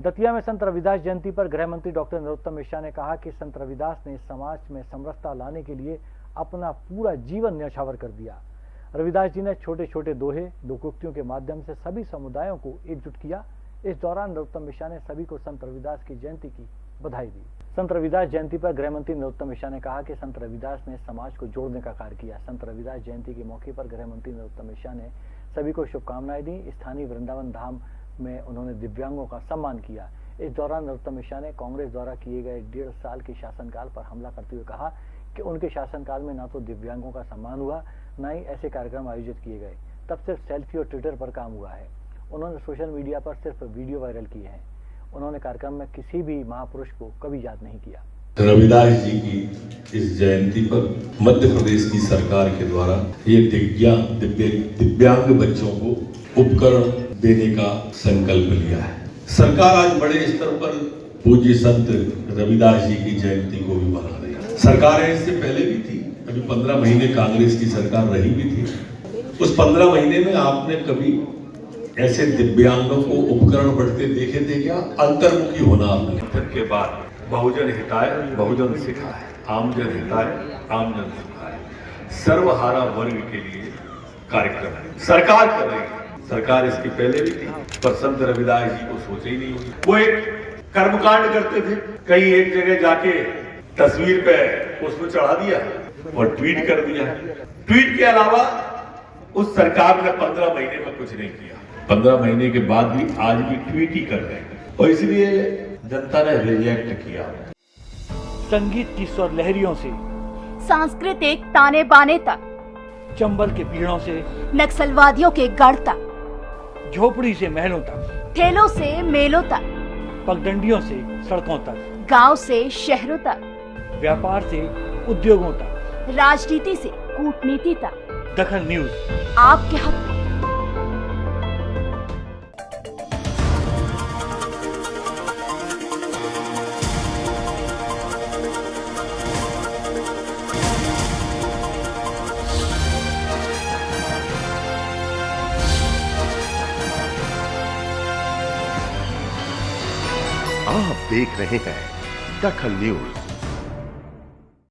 दतिया में संत रविदास जयंती पर गृह मंत्री डॉक्टर नरोत्तम मिश्रा ने कहा कि संत रविदास ने समाज में समरसता लाने के लिए अपना पूरा जीवन न्यौछावर कर दिया। रविदास जी ने छोटे छोटे दोहे, लोकोक्तियों के माध्यम से सभी समुदायों को एकजुट किया। इस दौरान नरोत्तम मिश्रा ने सभी को संत रविदास की जयंती की बधाई दी। संत रविदास जयंती पर गृह मंत्री नरोत्तम मिश्रा ने कहा कि संत रविदास ने समाज को जोड़ने का कार्य किया। संत रविदास जयंती के मौके पर गृह मंत्री नरोत्तम मिश्रा ने सभी को शुभकामनाएँ दी। स्थानीय वृंदावन धाम में उन्होंने दिव्यांगों का सम्मान किया। इस दौरान नरोत्तम मिश्रा ने कांग्रेस द्वारा किए गए डेढ़ साल के शासनकाल पर हमला करते हुए कहा कि उनके शासनकाल में न तो दिव्यांगों का सम्मान हुआ, न ही ऐसे कार्यक्रम आयोजित किए गए। तब सिर्फ़ सेल्फी और ट्विटर पर काम हुआ है। उन्होंने सोशल मीडिया पर सिर्फ़ वीडियो वायरल किए हैं। उन्होंने कार्यक्रम में किसी भी महापुरुष को कभी याद नहीं किया। रविदास जी की इस जयंती पर मध्य प्रदेश की सरकार के द्वारा ये दिव्यांग दिव्य, दिव्यांग बच्चों को उपकरण देने का संकल्प लिया है। सरकार आज बड़े स्तर पर पूज्य संत रविदास जी की जयंती को भी मना रही है। सरकारें इससे पहले भी थी, अभी पंद्रह महीने कांग्रेस की सरकार रही भी थी। उस पंद्रह महीने में आपने कभी ऐसे दिव्यांगों को उपकरण बढ़ते देखे थे क्या? अंतर्मुखी होना आपने। के बाद बहुजन हिताय बहुजन सिखाए। आमजन हिताय, आमजन सिखाए सर्वहारा वर्ग के लिए कार्यक्रम है। सरकार कर रही है। सरकार इसकी पहले भी थी, पर संत रविदास जी को सोचे ही नहीं हुई वो एक कर्मकांड करते थे, कहीं एक जगह जाके तस्वीर पे पुष्प चढ़ा दिया और ट्वीट कर दिया। ट्वीट के अलावा उस सरकार ने पंद्रह महीने में कुछ नहीं किया। पंद्रह महीने के बाद भी आज भी ट्वीट ही कर रहे हैं। और इसलिए जनता ने रिजेक्ट किया। संगीत की स्वर लहरियों से सांस्कृतिक ताने बाने तक चंबल के पीड़ों से नक्सलवादियों के गढ़ तक झोपड़ी से महलों तक ठेलों से मेलों तक पगडंडियों से सड़कों तक गाँव से शहरों तक व्यापार से उद्योगों तक राजनीति से कूटनीति तक। दखल न्यूज़। आपके हक आप देख रहे हैं दखल न्यूज़।